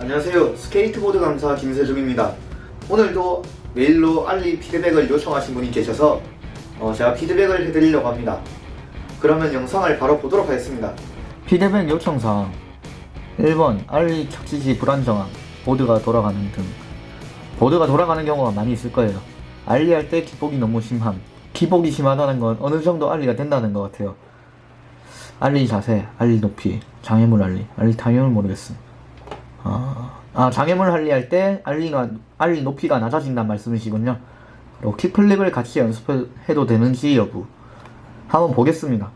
안녕하세요. 스케이트보드 강사 김세중입니다. 오늘도 메일로 ollie 피드백을 요청하신 분이 계셔서 어, 제가 피드백을 해드리려고 합니다. 그러면 영상을 바로 보도록 하겠습니다. 피드백 요청사항 1번 ollie 착지시 불안정함 보드가 돌아가는 등 보드가 돌아가는 경우가 많이 있을 거예요. ollie 할 때 기복이 너무 심함 기복이 심하다는 건 어느 정도 ollie가 된다는 것 같아요. 알리 자세, 알리 높이, 장애물 알리, 알리 타이밍을 모르겠음. 아, 아 장애물 할리 할 때 알리가 알리 높이가 낮아진다는 말씀이시군요. 그리고 킥플립을 같이 연습해도 되는지 여부 한번 보겠습니다.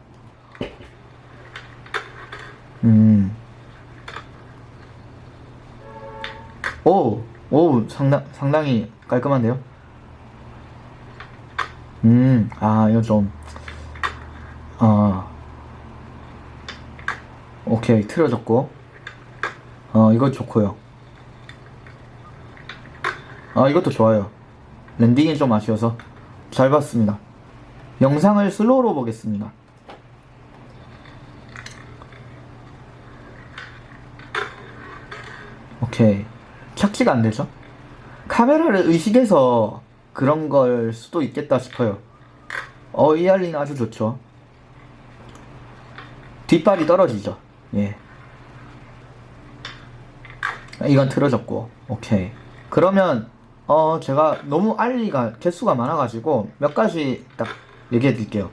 음, 오, 오 상당 상당히 깔끔한데요. 음, 아 이거 좀, 아, 오케이 틀어졌고. 어 이거 좋고요 아 이것도 좋아요. landing이 좀 아쉬워서. 잘 봤습니다. 영상을 slow로 보겠습니다. 오케이. 착지가 안되죠? 카메라를 의식해서 그런 걸 수도 있겠다 싶어요. 어 이알리는 아주 좋죠. 뒷발이 떨어지죠. 예. 이건 틀어졌고. 오케이. 그러면 어 제가 너무 알리가 개수가 많아가지고 몇 가지 딱 얘기해 드릴게요.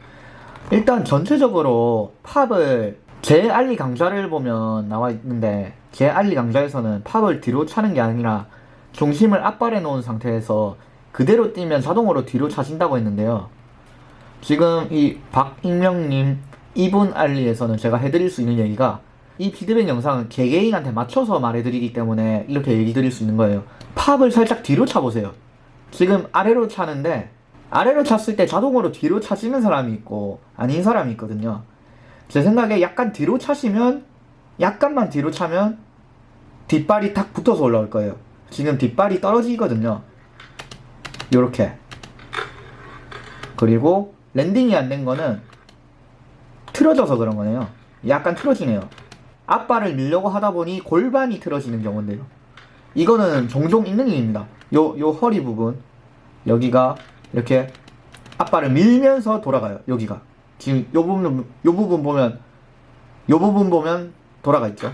일단 전체적으로 팝을 제 알리 강좌를 보면 나와 있는데 제 알리 강좌에서는 팝을 뒤로 차는 게 아니라 중심을 앞발해 놓은 상태에서 그대로 뛰면 자동으로 뒤로 차진다고 했는데요. 지금 이 박익명님 이분 알리에서는 제가 해드릴 수 있는 얘기가 이 피드백 영상은 개개인한테 맞춰서 말해드리기 때문에 이렇게 얘기 드릴 수 있는 거예요. 팝을 살짝 뒤로 차보세요. 지금 아래로 차는데 아래로 찼을 때 자동으로 뒤로 차지는 사람이 있고 아닌 사람이 있거든요. 제 생각에 약간 뒤로 차시면 약간만 뒤로 차면 뒷발이 탁 붙어서 올라올 거예요. 지금 뒷발이 떨어지거든요. 요렇게. 그리고 랜딩이 안 된 거는 틀어져서 그런 거네요. 약간 틀어지네요 앞발을 밀려고 하다 보니 골반이 틀어지는 경우인데요. 이거는 종종 있는 일입니다. 요, 요 허리 부분, 여기가 이렇게 앞발을 밀면서 돌아가요. 여기가. 지금 요 부분, 요 부분 보면, 요 부분 보면 돌아가 있죠.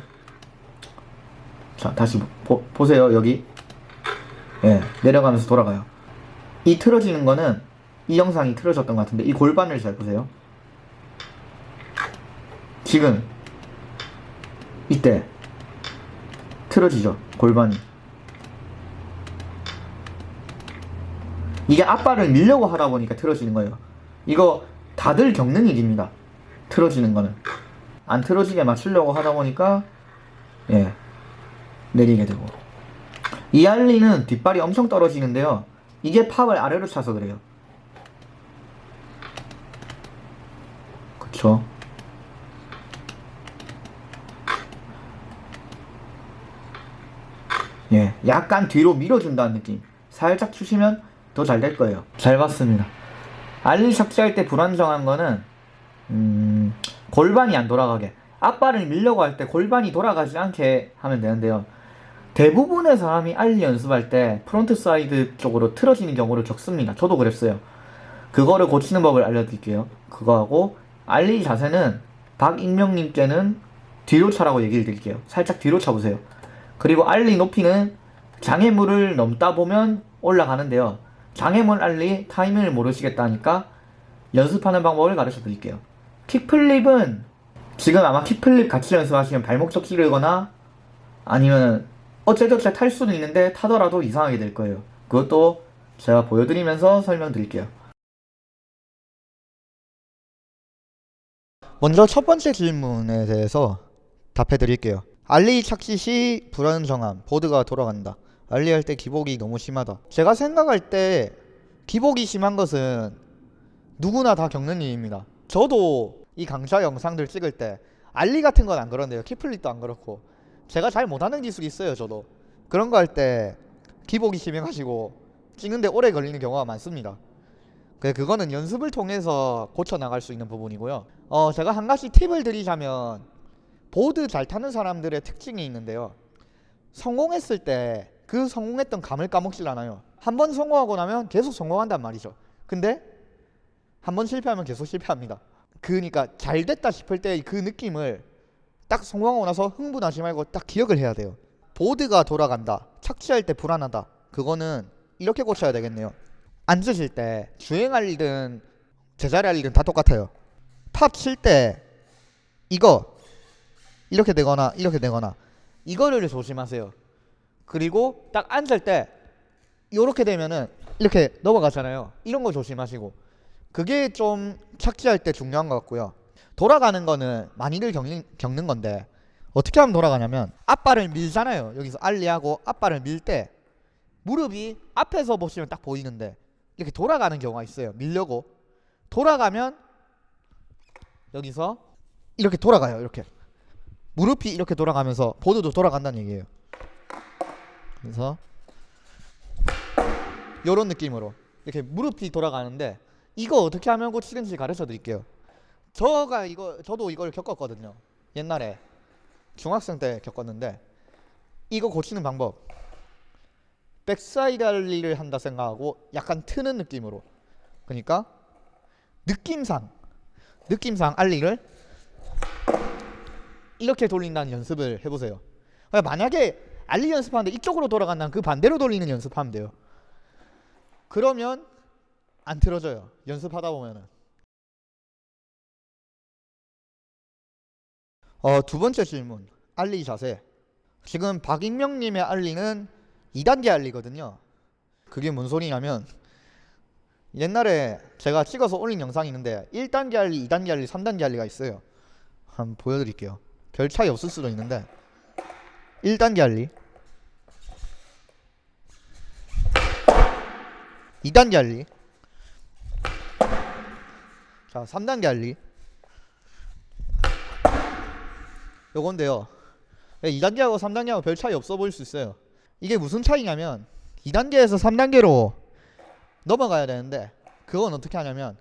자, 다시 보, 보세요. 여기. 예, 내려가면서 돌아가요. 이 틀어지는 거는 이 영상이 틀어졌던 것 같은데 이 골반을 잘 보세요. 지금 이때 틀어지죠. 골반이 이게 앞발을 밀려고 하다 보니까 틀어지는 거예요. 이거 다들 겪는 일입니다. 틀어지는 거는. 안 틀어지게 맞추려고 하다 보니까 예 내리게 되고. 이 알리는 뒷발이 엄청 떨어지는데요. 이게 팝을 아래로 차서 그래요 그쵸 예, 약간 뒤로 밀어준다는 느낌. 살짝 주시면 더 잘 될 거예요. 잘 봤습니다. ollie 착지할 때 불안정한 거는 음, 골반이 안 돌아가게 앞발을 밀려고 할 때 골반이 돌아가지 않게 하면 되는데요. 대부분의 사람이 ollie 연습할 때 frontside 쪽으로 틀어지는 경우를 겪습니다. 저도 그랬어요. 그거를 고치는 법을 알려드릴게요. 그거하고 ollie 자세는 박익명님께는 뒤로 차라고 얘기를 드릴게요. 살짝 뒤로 차보세요. 그리고 알리 높이는 장애물을 넘다 보면 올라가는데요. 장애물 알리 타이밍을 모르시겠다니까 연습하는 방법을 가르쳐 드릴게요. 킥플립은 지금 아마 킥플립 같이 연습하시면 발목 접기 를거나 아니면 어째저째 탈 수는 있는데 타더라도 이상하게 될 거예요. 그것도 제가 보여드리면서 설명드릴게요. 먼저 첫 번째 질문에 대해서 답해 드릴게요. 알리 착시 시 불안정함 보드가 돌아간다. 알리 할 때 기복이 너무 심하다. 제가 생각할 때 기복이 심한 것은 누구나 다 겪는 일입니다. 저도 이 강좌 영상들 찍을 때 알리 같은 건 안 그런데요. 키플릿도 안 그렇고. 제가 잘 못하는 기술이 있어요 저도. 그런 거 할 때 기복이 심해가지고 찍는데 오래 걸리는 경우가 많습니다. 그 그거는 연습을 통해서 고쳐 나갈 수 있는 부분이고요. 어 제가 한 가지 팁을 드리자면 보드 잘 타는 사람들의 특징이 있는데요 성공했을 때 그 성공했던 감을 까먹질 않아요. 한 번 성공하고 나면 계속 성공한단 말이죠. 근데 한 번 실패하면 계속 실패합니다. 그러니까 잘 됐다 싶을 때 그 느낌을 딱 성공하고 나서 흥분하지 말고 딱 기억을 해야 돼요. 보드가 돌아간다. 착지할 때 불안하다. 그거는 이렇게 고쳐야 되겠네요. 앉으실 때 주행할 일은 제자리 할 일은 다 똑같아요. 팝 칠 때 이거 이렇게 되거나 이렇게 되거나 이거를 조심하세요. 그리고 딱 앉을 때 이렇게 되면은 이렇게 넘어가잖아요. 이런 거 조심하시고 그게 좀 착지할 때 중요한 것 같고요. 돌아가는 거는 많이들 겪는, 겪는 건데 어떻게 하면 돌아가냐면 앞발을 밀잖아요. 여기서 알리하고 앞발을 밀 때 무릎이 앞에서 보시면 딱 보이는데 이렇게 돌아가는 경우가 있어요. 밀려고 돌아가면 여기서 이렇게 돌아가요. 이렇게 무릎이 이렇게 돌아가면서 보드도 돌아간다는 얘기예요. 그래서 이런 느낌으로 이렇게 무릎이 돌아가는데 이거 어떻게 하면 고치는지 가르쳐 드릴게요. 저가 이거 저도 이걸 겪었거든요. 옛날에 중학생 때 겪었는데 이거 고치는 방법 backside ollie를 한다 생각하고 약간 트는 느낌으로 그러니까 느낌상 느낌상 ollie를 이렇게 돌린다는 연습을 해보세요. 그러니까 만약에 ollie 연습하는데 이쪽으로 돌아간다면 그 반대로 돌리는 연습하면 돼요. 그러면 안 틀어져요. 연습하다 보면은. 어, 두 번째 질문. 알리 자세. 지금 박익명님의 알리는 2단계 알리거든요. 그게 뭔 소리냐면 옛날에 제가 찍어서 올린 영상이 있는데 1단계 알리, 2단계 알리, 3단계 알리가 있어요. 한번 보여드릴게요. 별 차이 없을 수도 있는데. 1단계 알리. 2단계 알리. 자 3단계 알리. 요건데요. 2단계하고 3단계하고 별 차이 없어 보일 수 있어요. 이게 무슨 차이냐면 2단계에서 3단계로 넘어가야 되는데 그건 어떻게 하냐면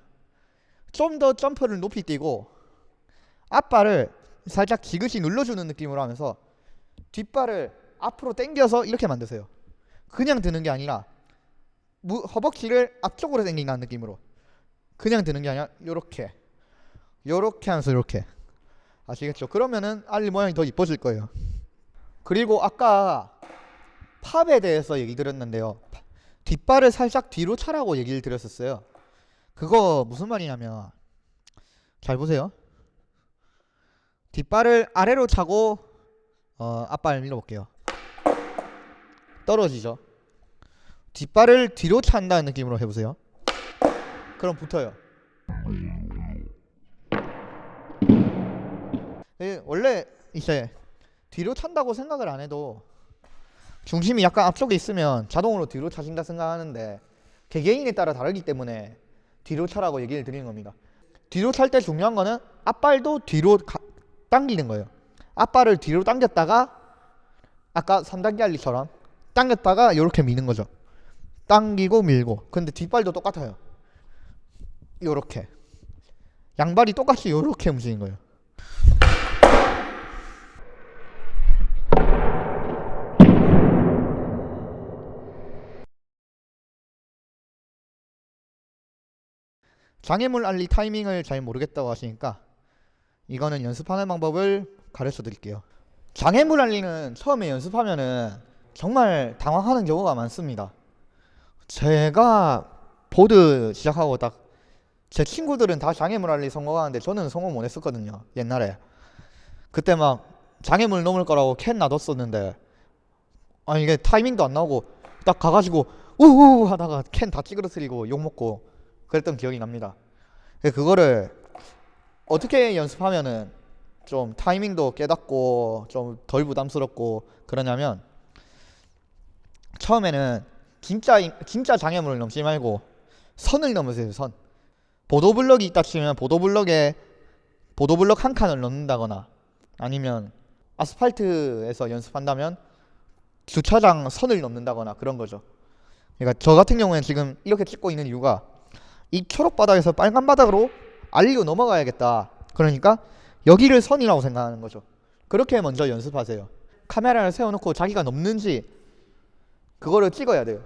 좀 더 점프를 높이 뛰고 앞발을 살짝 지그시 눌러주는 느낌으로 하면서 뒷발을 앞으로 당겨서 이렇게 만드세요. 그냥 드는 게 아니라 무, 허벅지를 앞쪽으로 당긴다는 느낌으로 그냥 드는 게 아니라 요렇게 요렇게 하면서 요렇게 아시겠죠? 그러면은 알리 모양이 더 이뻐질 거예요. 그리고 아까 팝에 대해서 얘기 드렸는데요. 뒷발을 살짝 뒤로 차라고 얘기를 드렸었어요. 그거 무슨 말이냐면 잘 보세요. 뒷발을 아래로 차고 어, 앞발 밀어볼게요. 떨어지죠. 뒷발을 뒤로 찬다는 느낌으로 해보세요. 그럼 붙어요. 예, 원래 이제 뒤로 찬다고 생각을 안 해도 중심이 약간 앞쪽에 있으면 자동으로 뒤로 차신다 생각하는데 개개인에 따라 다르기 때문에 뒤로 차라고 얘기를 드리는 겁니다. 뒤로 찰 때 중요한 거는 앞발도 뒤로 가, 당기는 거예요. 앞발을 뒤로 당겼다가 아까 3단계 알리처럼 당겼다가 이렇게 미는 거죠. 당기고 밀고. 근데 뒷발도 똑같아요. 요렇게. 양발이 똑같이 요렇게 움직이는 거예요. 장애물 알리 타이밍을 잘 모르겠다고 하시니까 이거는 연습하는 방법을 가르쳐 드릴게요. 장애물 알리는 처음에 연습하면은 정말 당황하는 경우가 많습니다. 제가 보드 시작하고 딱 제 친구들은 다 장애물 알리 성공하는데 저는 성공 못 했었거든요. 옛날에. 그때 막 장애물 넘을 거라고 캔 놔뒀었는데 아 이게 타이밍도 안 나오고 딱 가가지고 우우 하다가 캔 다 찌그러뜨리고 욕 먹고 그랬던 기억이 납니다. 그거를 어떻게 연습하면은 좀 타이밍도 깨닫고 좀 덜 부담스럽고 그러냐면 처음에는 진짜 진짜 장애물을 넘지 말고 선을 넘으세요 선. 보도블럭이 있다 치면 보도블럭에 보도블럭 한 칸을 넘는다거나 아니면 아스팔트에서 연습한다면 주차장 선을 넘는다거나 그런 거죠. 그러니까 저 같은 경우에는 지금 이렇게 찍고 있는 이유가 이 초록 바닥에서 빨간 바닥으로 알리고 넘어가야겠다. 그러니까 여기를 선이라고 생각하는 거죠. 그렇게 먼저 연습하세요. 카메라를 세워놓고 자기가 넘는지 그거를 찍어야 돼요.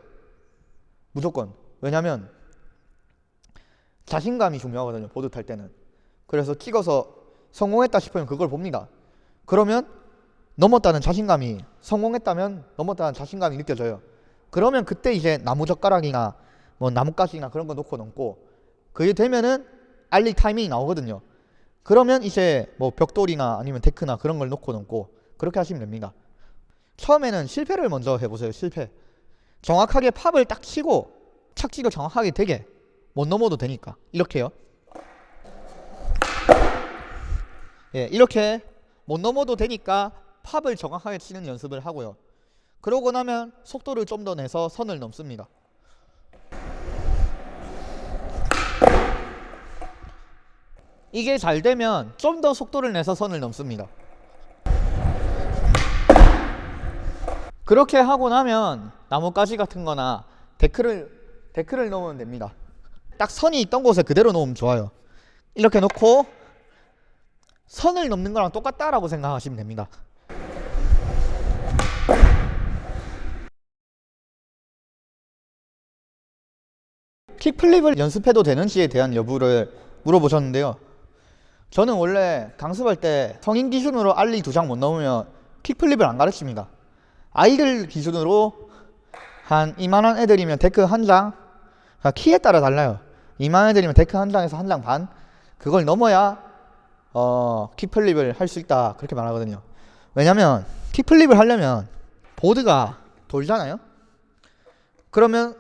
무조건. 왜냐면 자신감이 중요하거든요. 보드 탈 때는. 그래서 찍어서 성공했다 싶으면 그걸 봅니다. 그러면 넘었다는 자신감이 성공했다면 넘었다는 자신감이 느껴져요. 그러면 그때 이제 나무 젓가락이나 뭐 나뭇가지나 그런 거 놓고 넘고 그게 되면은 알리 타이밍이 나오거든요. 그러면 이제 뭐 벽돌이나 아니면 데크나 그런 걸 놓고 넘고 그렇게 하시면 됩니다. 처음에는 실패를 먼저 해보세요. 실패. 정확하게 팝을 딱 치고 착지가 정확하게 되게 못 넘어도 되니까 이렇게요. 예, 이렇게 못 넘어도 되니까 팝을 정확하게 치는 연습을 하고요. 그러고 나면 속도를 좀 더 내서 선을 넘습니다. 이게 잘 되면 좀 더 속도를 내서 선을 넘습니다. 그렇게 하고 나면 나뭇가지 같은 거나 데크를 데크를 넣으면 됩니다. 딱 선이 있던 곳에 그대로 놓으면 좋아요. 이렇게 놓고 선을 넘는 거랑 똑같다라고 생각하시면 됩니다. 킥플립을 연습해도 되는지에 대한 여부를 물어보셨는데요. 저는 원래 강습할 때 성인 기준으로 알리 두 장 못 넘으면 kickflip을 안 가르칩니다. 아이들 기준으로 한 이만한 애들이면 데크 한 장, 그러니까 키에 따라 달라요. 이만한 애들이면 데크 한 장에서 한 장 반, 그걸 넘어야 어, kickflip을 할 수 있다 그렇게 말하거든요. 왜냐면 kickflip을 하려면 보드가 돌잖아요. 그러면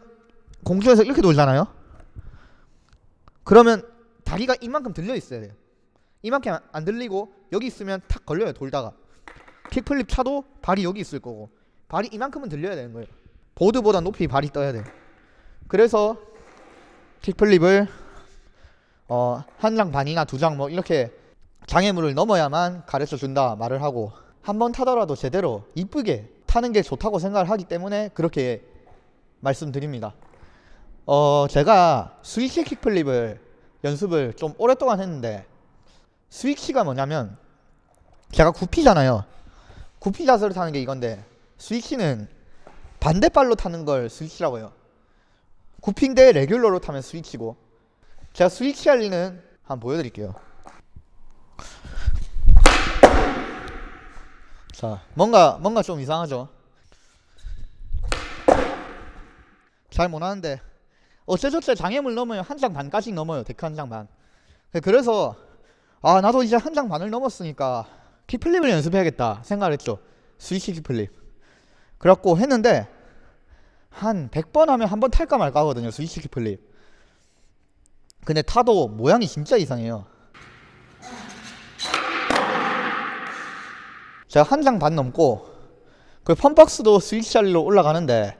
공중에서 이렇게 돌잖아요. 그러면 다리가 이만큼 들려 있어야 돼요. 이만큼 안 들리고 여기 있으면 탁 걸려요 돌다가. 킥플립 차도 발이 여기 있을 거고 발이 이만큼은 들려야 되는 거예요. 보드보다 높이 발이 떠야 돼. 그래서 킥플립을 어, 한 장 반이나 두 장 뭐 이렇게 장애물을 넘어야만 가르쳐 준다 말을 하고 한 번 타더라도 제대로 이쁘게 타는 게 좋다고 생각을 하기 때문에 그렇게 말씀드립니다. 어, 제가 스위치 킥플립을 연습을 좀 오랫동안 했는데 스위치가 뭐냐면 제가 구피잖아요. 구피 자세로 타는 게 이건데 스위치는 반대발로 타는 걸 스위치라고 해요. 구피인데 레귤러로 타면 스위치고 제가 스위치 할 리는 한번 보여드릴게요. 자, 뭔가 뭔가 좀 이상하죠. 잘 못하는데 어째저째 장애물 넘어요 한 장 반까지 넘어요 데크 한 장 반. 그래서 아 나도 이제 한 장 반을 넘었으니까 kickflip을 연습해야겠다 생각을 했죠. switch kickflip. 그래갖고 했는데 한 100번 하면 한 번 탈까 말까 하거든요 switch kickflip. 근데 타도 모양이 진짜 이상해요. 제가 한 장 반 넘고 그 fun box도 switch ollie로 올라가는데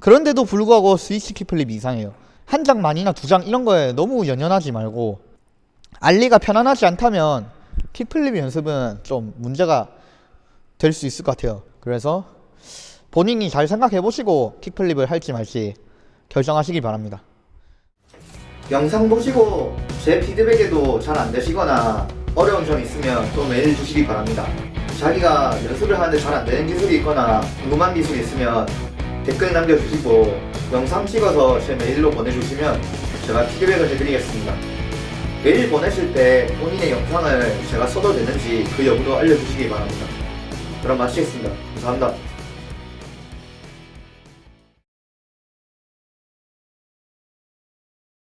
그런데도 불구하고 switch kickflip이 이상해요. 한 장 반이나 두 장 이런 거에 너무 연연하지 말고 ollie가 편안하지 않다면 kickflip 연습은 좀 문제가 될 수 있을 것 같아요. 그래서 본인이 잘 생각해 보시고 kickflip을 할지 말지 결정하시기 바랍니다. 영상 보시고 제 피드백에도 잘 안 되시거나 어려운 점 있으면 또 메일 주시기 바랍니다. 자기가 연습을 하는데 잘 안 되는 기술이 있거나 궁금한 기술이 있으면 댓글 남겨주시고 영상 찍어서 제 메일로 보내주시면 제가 피드백을 해드리겠습니다. 메일 보내실 때 본인의 영상을 제가 써도 되는지 그 여부도 알려주시기 바랍니다. 그럼 마치겠습니다. 감사합니다.